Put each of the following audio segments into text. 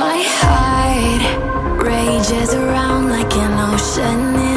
My heart rages around like an ocean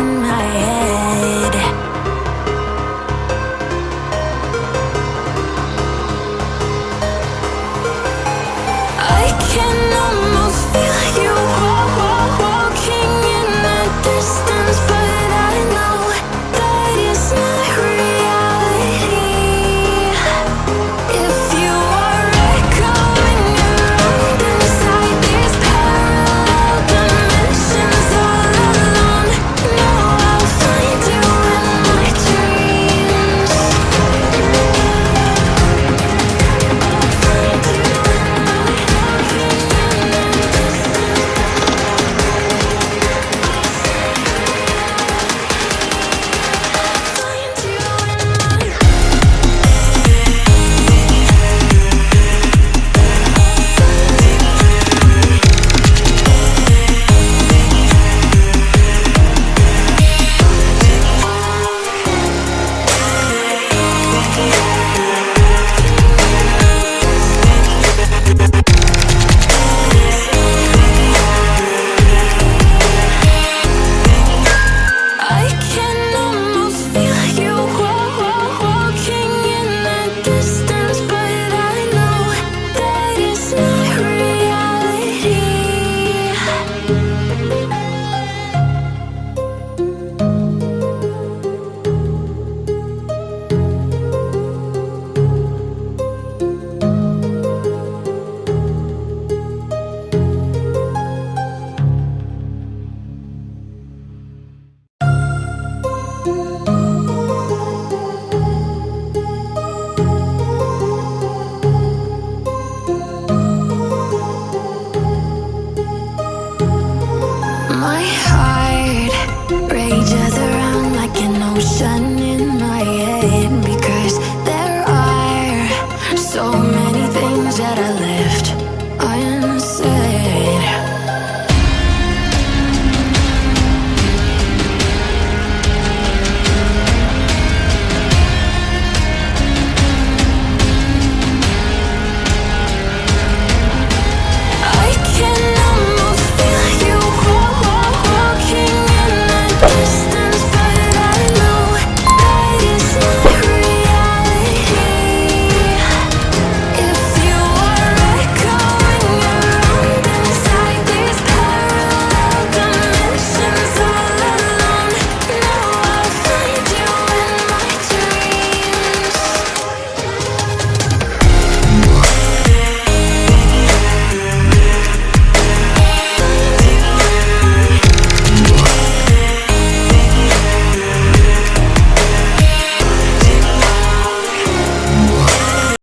cho nên